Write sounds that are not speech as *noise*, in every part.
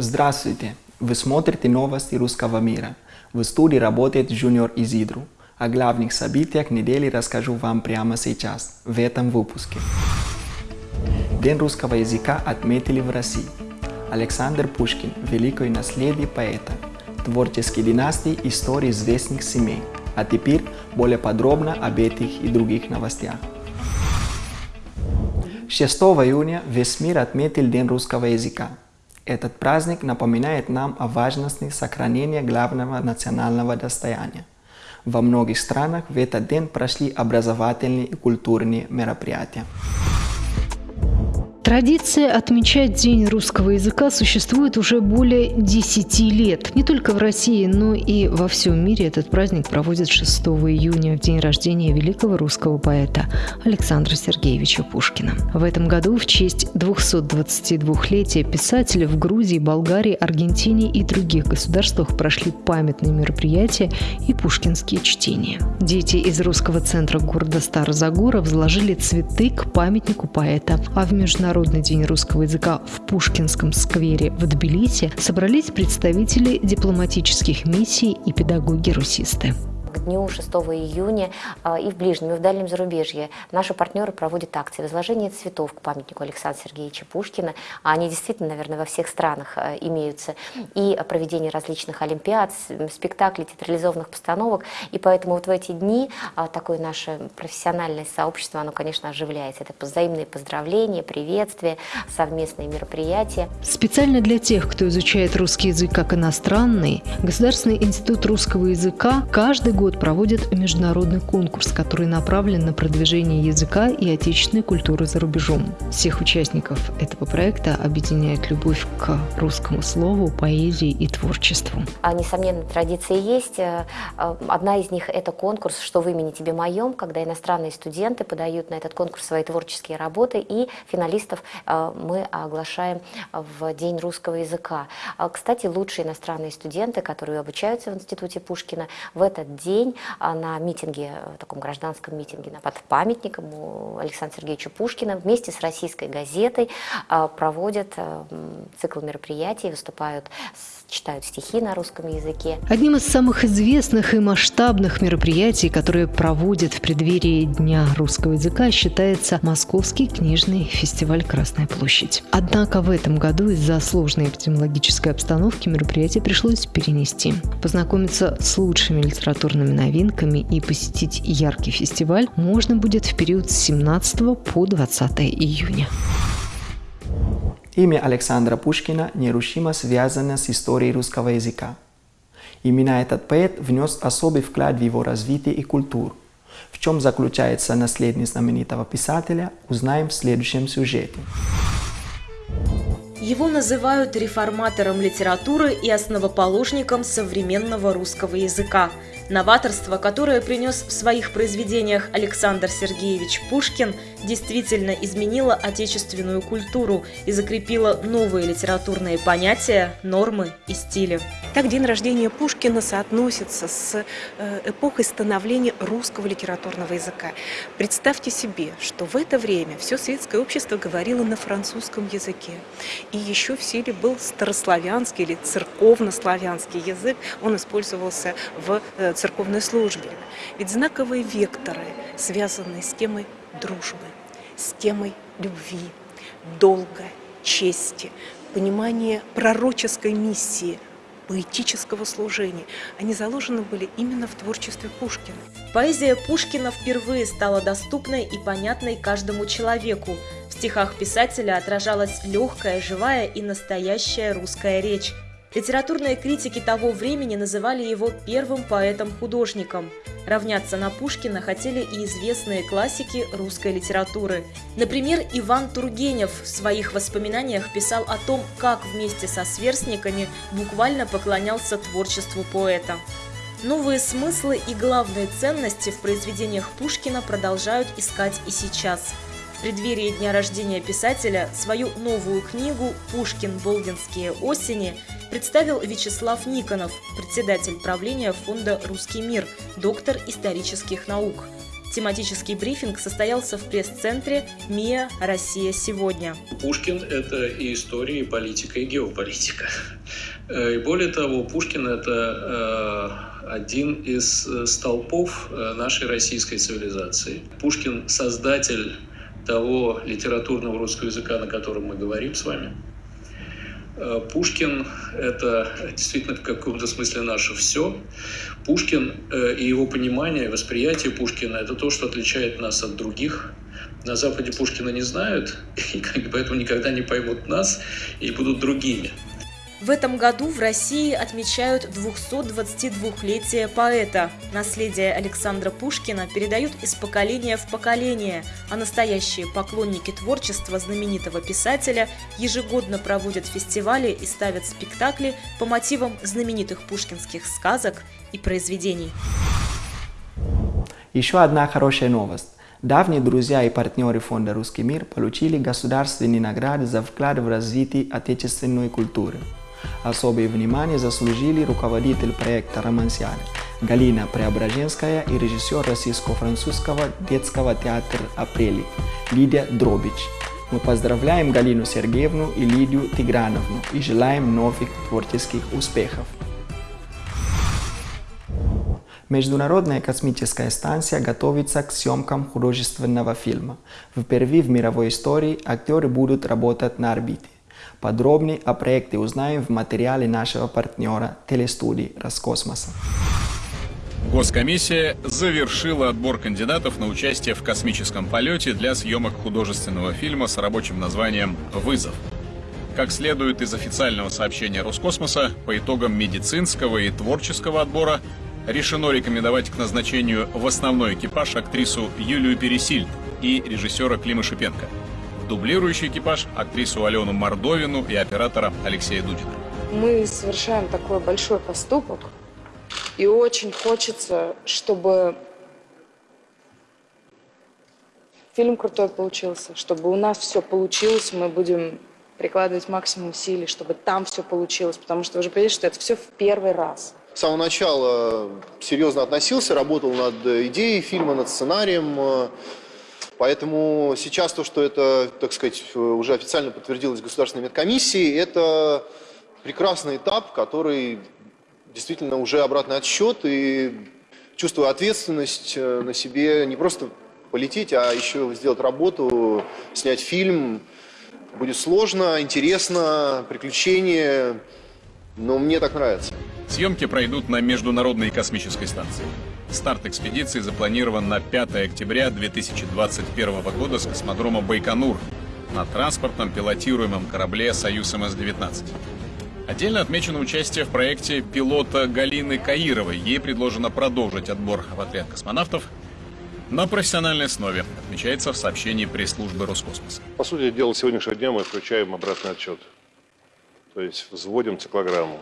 Здравствуйте! Вы смотрите новости русского мира. В студии работает Junior Изидру. О главных событиях недели расскажу вам прямо сейчас, в этом выпуске. День русского языка отметили в России. Александр Пушкин – великое наследие поэта, творческие династии истории известных семей. А теперь более подробно об этих и других новостях. 6 июня весь мир отметил День русского языка. Этот праздник напоминает нам о важности сохранения главного национального достояния. Во многих странах в этот день прошли образовательные и культурные мероприятия. Традиция отмечать День русского языка существует уже более 10 лет. Не только в России, но и во всем мире этот праздник проводят 6 июня, в день рождения великого русского поэта Александра Сергеевича Пушкина. В этом году в честь 222-летия писателя в Грузии, Болгарии, Аргентине и других государствах прошли памятные мероприятия и пушкинские чтения. Дети из русского центра города Старозагора возложили цветы к памятнику поэта, а в международном Международный день русского языка в Пушкинском сквере в Тбилиси собрались представители дипломатических миссий и педагоги-русисты к дню 6 июня а, и в ближнем, и в дальнем зарубежье наши партнеры проводят акции возложения цветов к памятнику Александра Сергеевича Пушкина. Они действительно, наверное, во всех странах а, имеются. И проведение различных олимпиад, спектаклей, театрализованных постановок. И поэтому вот в эти дни а, такое наше профессиональное сообщество, оно, конечно, оживляется. Это взаимные поздравления, приветствия, совместные мероприятия. Специально для тех, кто изучает русский язык как иностранный, Государственный институт русского языка каждый год проводит международный конкурс, который направлен на продвижение языка и отечественной культуры за рубежом. Всех участников этого проекта объединяет любовь к русскому слову, поэзии и творчеству. А, несомненно, традиции есть. Э, э, одна из них – это конкурс «Что в имени тебе моем», когда иностранные студенты подают на этот конкурс свои творческие работы, и финалистов э, мы оглашаем в День русского языка. Кстати, лучшие иностранные студенты, которые обучаются в Институте Пушкина, в этот день день а, на митинге, э, таком гражданском митинге под памятником у Александра Сергеевича Пушкина. Вместе с российской газетой а, проводят э, цикл мероприятий, выступают с читают стихи на русском языке. Одним из самых известных и масштабных мероприятий, которые проводят в преддверии Дня русского языка, считается Московский книжный фестиваль «Красная площадь». Однако в этом году из-за сложной эпидемиологической обстановки мероприятие пришлось перенести. Познакомиться с лучшими литературными новинками и посетить яркий фестиваль можно будет в период с 17 по 20 июня. Имя Александра Пушкина нерушимо связано с историей русского языка. Именно этот поэт внес особый вклад в его развитие и культуру. В чем заключается наследие знаменитого писателя, узнаем в следующем сюжете. Его называют реформатором литературы и основоположником современного русского языка. Новаторство, которое принес в своих произведениях Александр Сергеевич Пушкин, действительно изменило отечественную культуру и закрепило новые литературные понятия, нормы и стили. Так день рождения Пушкина соотносится с э, эпохой становления русского литературного языка. Представьте себе, что в это время все светское общество говорило на французском языке. И еще в силе был старославянский или церковнославянский язык. Он использовался в э, церковной службе. Ведь знаковые векторы связаны с темой дружбы, с темой любви, долга, чести, понимание пророческой миссии, поэтического служения. Они заложены были именно в творчестве Пушкина. Поэзия Пушкина впервые стала доступной и понятной каждому человеку. В стихах писателя отражалась легкая, живая и настоящая русская речь. Литературные критики того времени называли его первым поэтом-художником. Равняться на Пушкина хотели и известные классики русской литературы. Например, Иван Тургенев в своих воспоминаниях писал о том, как вместе со сверстниками буквально поклонялся творчеству поэта. Новые смыслы и главные ценности в произведениях Пушкина продолжают искать и сейчас – преддверии дня рождения писателя свою новую книгу «Пушкин. Болдинские осени» представил Вячеслав Никонов, председатель правления фонда «Русский мир», доктор исторических наук. Тематический брифинг состоялся в пресс-центре МИА «Россия сегодня». Пушкин – это и история, и политика, и геополитика. Э, и более того, Пушкин – это э, один из э, столпов нашей российской цивилизации. Пушкин – создатель того литературного русского языка, на котором мы говорим с вами. Пушкин – это действительно в каком-то смысле наше все. Пушкин и его понимание, восприятие Пушкина – это то, что отличает нас от других. На Западе Пушкина не знают, *laughs* и поэтому никогда не поймут нас и будут другими. В этом году в России отмечают 222-летие поэта. Наследие Александра Пушкина передают из поколения в поколение, а настоящие поклонники творчества знаменитого писателя ежегодно проводят фестивали и ставят спектакли по мотивам знаменитых пушкинских сказок и произведений. Еще одна хорошая новость. Давние друзья и партнеры фонда «Русский мир» получили государственные награды за вклад в развитие отечественной культуры. Особое внимание заслужили руководитель проекта «Романсиада» Галина Преображенская и режиссер российско-французского детского театра «Апрели» Лидия Дробич. Мы поздравляем Галину Сергеевну и Лидию Тиграновну и желаем новых творческих успехов. Международная космическая станция готовится к съемкам художественного фильма. Впервые в мировой истории актеры будут работать на орбите. Подробнее о проекте узнаем в материале нашего партнера телестудии «Роскосмоса». Госкомиссия завершила отбор кандидатов на участие в космическом полете для съемок художественного фильма с рабочим названием «Вызов». Как следует из официального сообщения Роскосмоса, по итогам медицинского и творческого отбора решено рекомендовать к назначению в основной экипаж актрису Юлию Пересильд и режиссера Клима Шипенко – дублирующий экипаж актрису Алену Мордовину и оператора Алексея Дудина. Мы совершаем такой большой поступок, и очень хочется, чтобы фильм крутой получился, чтобы у нас все получилось, мы будем прикладывать максимум усилий, чтобы там все получилось, потому что вы же понимаете, что это все в первый раз. С самого начала серьезно относился, работал над идеей фильма, над сценарием, Поэтому сейчас то, что это, так сказать, уже официально подтвердилось Государственной медкомиссией, это прекрасный этап, который действительно уже обратный отсчет и чувствую ответственность э, на себе не просто полететь, а еще сделать работу, снять фильм. Будет сложно, интересно, приключения, но мне так нравится. Съемки пройдут на Международной космической станции. Старт экспедиции запланирован на 5 октября 2021 года с космодрома Байконур на транспортном пилотируемом корабле «Союз МС-19». Отдельно отмечено участие в проекте пилота Галины Каировой. Ей предложено продолжить отбор в отряд космонавтов на профессиональной основе, отмечается в сообщении пресс-службы Роскосмоса. По сути дела, сегодняшнего дня мы включаем обратный отчет. То есть взводим циклограмму.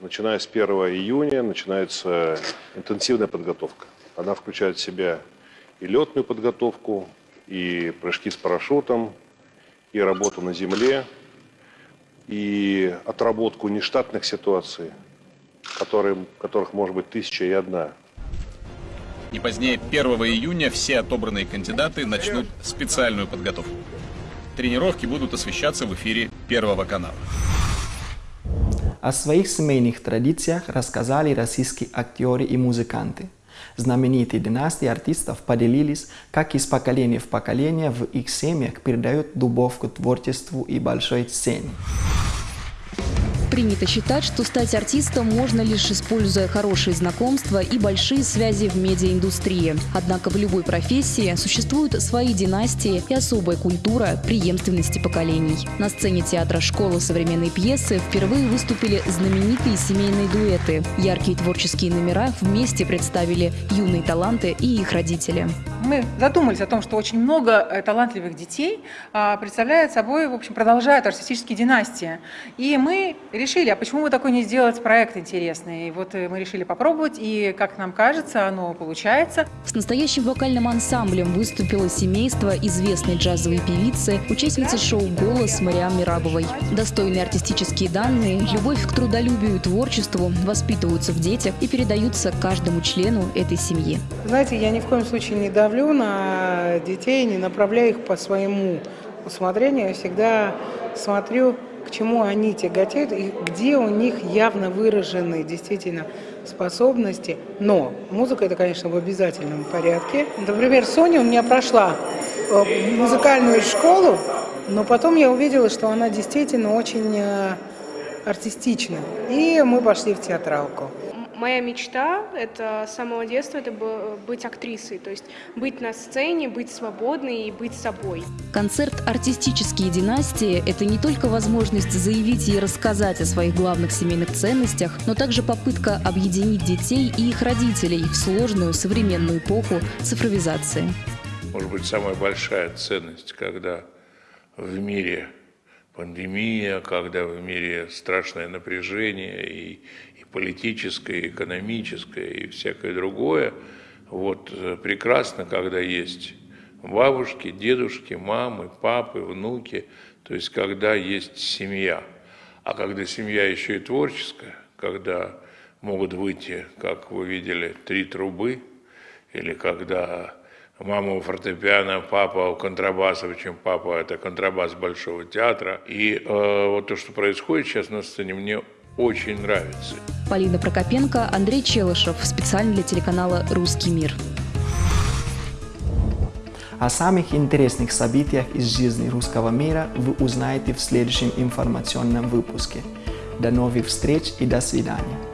Начиная с 1 июня начинается интенсивная подготовка. Она включает в себя и летную подготовку, и прыжки с парашютом, и работу на земле, и отработку нештатных ситуаций, которые, которых может быть тысяча и одна. Не позднее 1 июня все отобранные кандидаты начнут специальную подготовку. Тренировки будут освещаться в эфире Первого канала. О своих семейных традициях рассказали российские актеры и музыканты. Знаменитые династии артистов поделились, как из поколения в поколение в их семьях передают дубовку творчеству и большой сцене. Принято считать, что стать артистом можно лишь используя хорошие знакомства и большие связи в медиаиндустрии. Однако в любой профессии существуют свои династии и особая культура преемственности поколений. На сцене театра школы современной пьесы впервые выступили знаменитые семейные дуэты. Яркие творческие номера вместе представили юные таланты и их родители. Мы задумались о том, что очень много э, талантливых детей а, представляют собой, в общем, продолжают артистические династии. И мы решили решили, а почему бы такой не сделать проект интересный? И вот э, мы решили попробовать, и, как нам кажется, оно получается. С настоящим вокальным ансамблем выступило семейство известной джазовой певицы, участницы шоу «Голос» Мариам Мирабовой. Достойные артистические данные, любовь к трудолюбию и творчеству воспитываются в детях и передаются каждому члену этой семьи. Знаете, я ни в коем случае не давлю на детей, не направляю их по своему усмотрению. Я всегда смотрю к чему они тяготеют и где у них явно выражены действительно способности. Но музыка это, конечно, в обязательном порядке. Например, Соня у меня прошла э, музыкальную школу, но потом я увидела, что она действительно очень э, артистична. И мы пошли в театралку. Моя мечта – это с самого детства это быть актрисой, то есть быть на сцене, быть свободной и быть собой. Концерт «Артистические династии» – это не только возможность заявить и рассказать о своих главных семейных ценностях, но также попытка объединить детей и их родителей в сложную современную эпоху цифровизации. Может быть, самая большая ценность, когда в мире пандемия, когда в мире страшное напряжение и, политическое, экономическое и всякое другое. Вот э, прекрасно, когда есть бабушки, дедушки, мамы, папы, внуки, то есть когда есть семья. А когда семья еще и творческая, когда могут выйти, как вы видели, три трубы, или когда мама у фортепиано, папа у контрабаса, причем папа это контрабас Большого театра. И э, вот то, что происходит сейчас на сцене, мне очень нравится. Полина Прокопенко, Андрей Челышев. Специально для телеканала «Русский мир». О самых интересных событиях из жизни русского мира вы узнаете в следующем информационном выпуске. До новых встреч и до свидания.